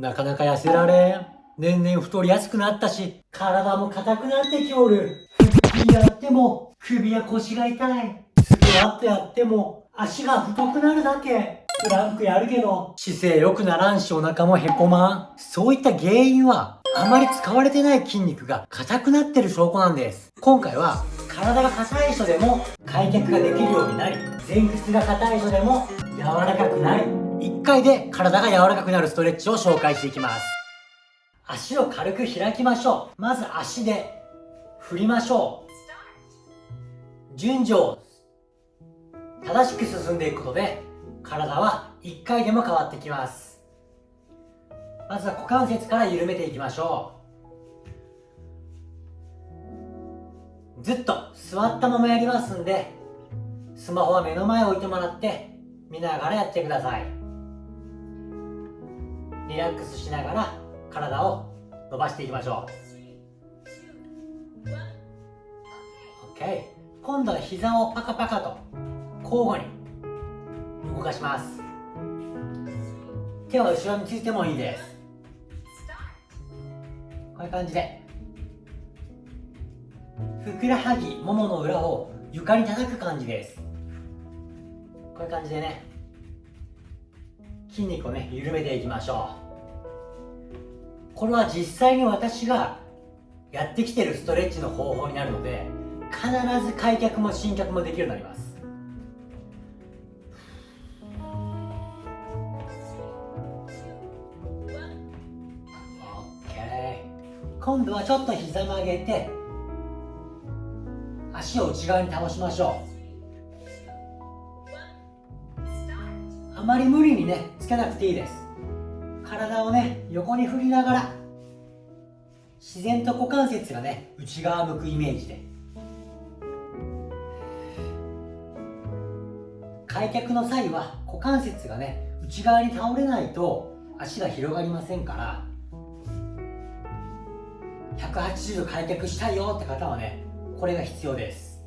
なかなか痩せられん。年々太りやすくなったし、体も硬くなってきおる。腹筋やっても、首や腰が痛い。スクワットやっても、足が太くなるだけ。プランクやるけど、姿勢良くならんしお腹もへこまん。そういった原因は、あまり使われてない筋肉が硬くなってる証拠なんです。今回は、体が硬い人でも開脚ができるようになり、前屈が硬い人でも柔らかくなり、1回で体が柔らかくなるストレッチを紹介していきます。足を軽く開きましょう。まず足で振りましょう。順序を正しく進んでいくことで体は1回でも変わってきますまずは股関節から緩めていきましょうずっと座ったままやりますんでスマホは目の前置いてもらって見ながらやってくださいリラックスしながら体を伸ばしていきましょう。OK 今度は膝をパカパカと交互に動かします。手は後ろについてもいいです。こういう感じで。ふくらはぎももの裏を床に叩く感じです。こういう感じでね。筋肉をね緩めていきましょう。これは実際に私がやってきてるストレッチの方法になるので必ず開脚も伸脚もできるようになります。OK 今度はちょっと膝曲げて足を内側に倒しましょう。あまり無理にねつけなくていいです。体をね横に振りながら自然と股関節がね内側向くイメージで開脚の際は股関節がね内側に倒れないと足が広がりませんから180度開脚したいよって方はねこれが必要です。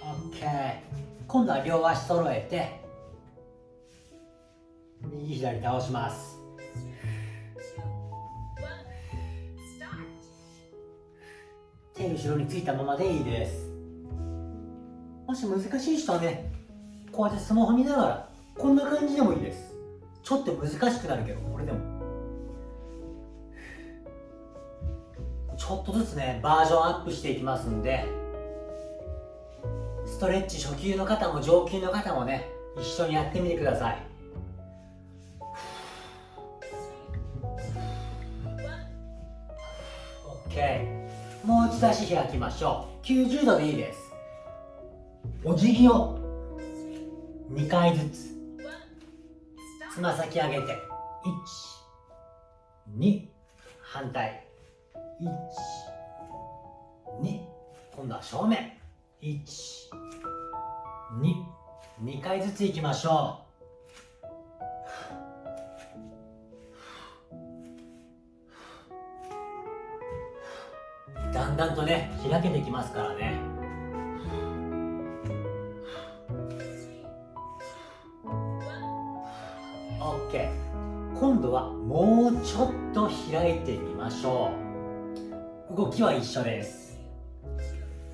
OK 今度は両足揃えて右左倒します。手後ろについたままでいいです。もし難しい人はねこうやってスマホ見ながらこんな感じでもいいです。ちょっと難しくなるけどこれでも。ちょっとずつねバージョンアップしていきますんでストレッチ初級の方も上級の方もね一緒にやってみてください。もう一度足開きましょう。90度でいいです。お辞儀を2回ずつ。つま先上げて12反対。12今度は正面。122回ずついきましょう。だんだんとね開けてきますからね。OK 今度はもうちょっと開いてみましょう。動きは一緒です。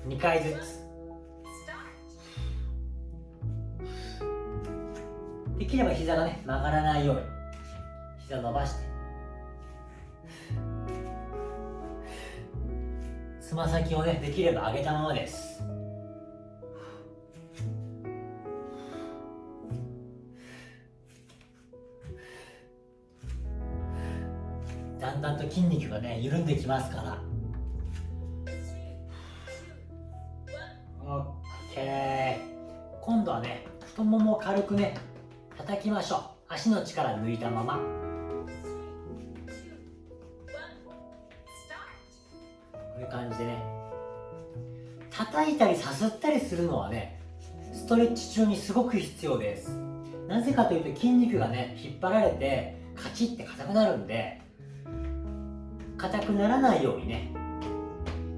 2回ずつ。できれば膝がね曲がらないように。膝伸ばして。つま先をねできれば上げたままです。だんだんと筋肉がね緩んできますから。OK 今度はね太ももを軽くね叩きましょう。足の力抜いたまま。吸ったりするのはねストレッチ中にすごく必要です。なぜかというと筋肉がね引っ張られてカチッて硬くなるんで硬くならないようにね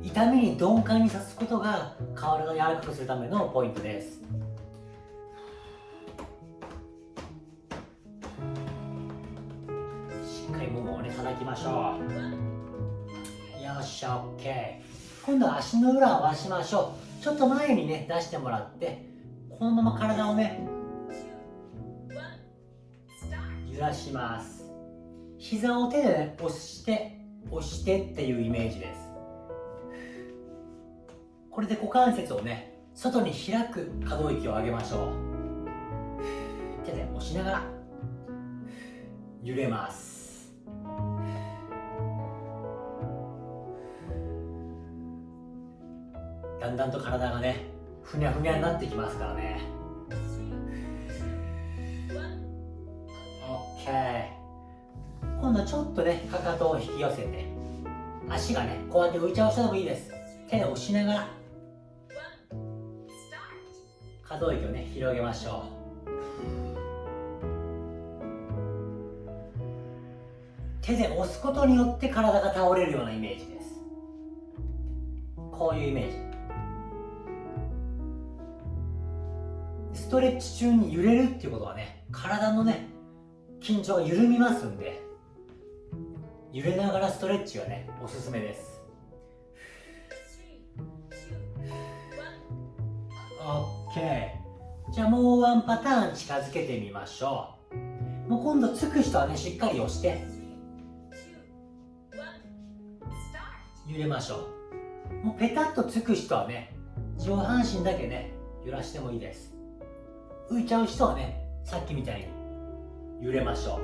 痛みに鈍感にさすことが体を柔らかくするためのポイントです。しっかりももをね叩きましょう。よっしゃ OK 今度は足の裏を回しましょう。ちょっと前にね出してもらってこのまま体をね揺らします。膝を手でね押して押してっていうイメージです。これで股関節をね外に開く可動域を上げましょう。手で押しながら揺れます。だんだんと体がねふにゃふにゃになってきますからね。OK 今度はちょっとねかかとを引き寄せて足がねこうやって浮いちゃう人でもいいです。手で押しながら。可動域をね広げましょう。手で押すことによって体が倒れるようなイメージです。こういうイメージ。ストレッチ中に揺れるっていうことはね体のね緊張が緩みますんで揺れながらストレッチがねおすすめです。OK じゃあもうワンパターン近づけてみましょう。もう今度つく人はねしっかり押して揺れましょう。もうペタッとつく人はね上半身だけね揺らしてもいいです。浮いちゃう人はねさっきみたいに揺れましょう。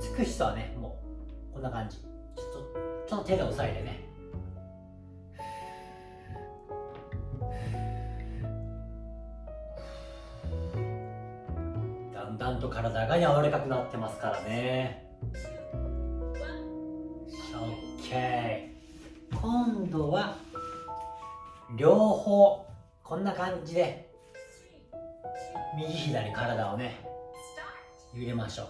つく人はねもうこんな感じ。ちょっとちょっと手で押さえてね。だんだんと体が柔らかくなってますからね。OK 今度は両方。こんな感じで。右左体をね揺れましょう。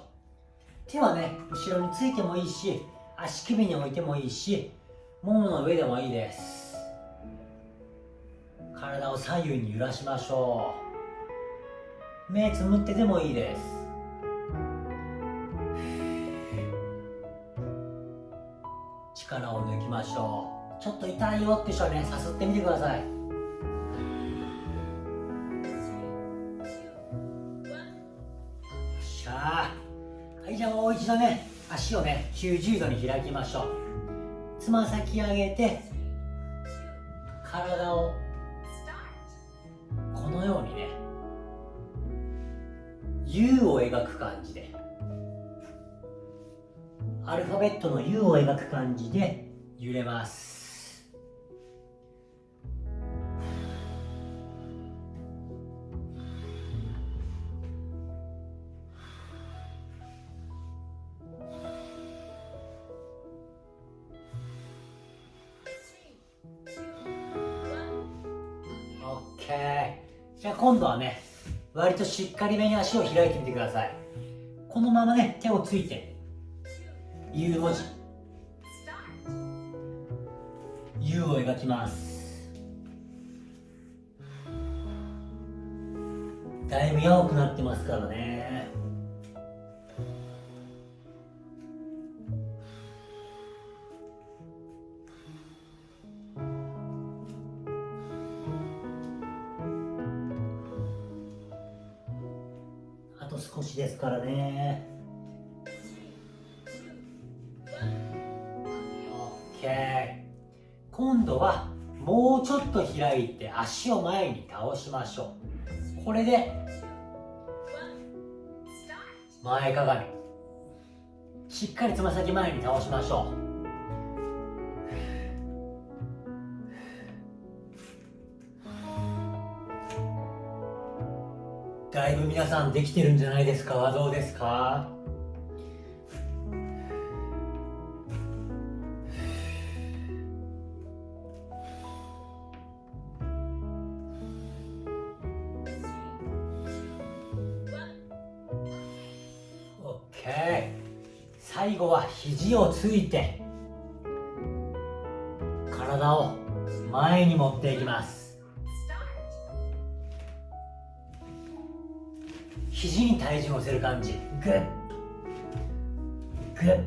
手はね後ろについてもいいし足首に置いてもいいしももの上でもいいです。体を左右に揺らしましょう。目つむってでもいいです。力を抜きましょう。ちょっと痛いよって人はねさすってみてください一度ね足をね90度に開きましょう。つま先上げて体をこのようにね U を描く感じで。アルファベットの U を描く感じで揺れます。じゃあ今度はね割としっかりめに足を開いてみてください。このままね手をついて U 文字。U を描きます。だいぶ青くなってますからね。しですからね。OK 今度はもうちょっと開いて足を前に倒しましょう。これで前かがみ。しっかりつま先前に倒しましょう。だいぶ皆さんできてるんじゃないですか？はどうですか？オッケー。最後は肘をついて体を前に持っていきます。肘に体重を乗せる感じ。グッ。ぐっ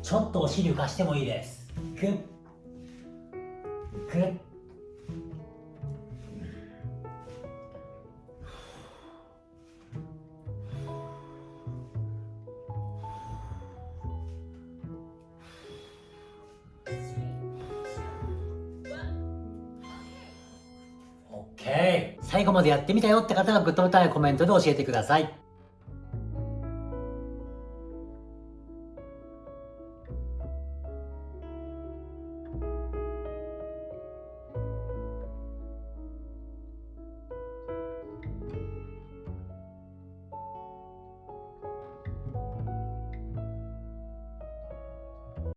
ちょっとお尻浮かしてもいいです。ぐっぐっオッ。最後までやってみたよって方はグッドボタンやコメントで教えてください。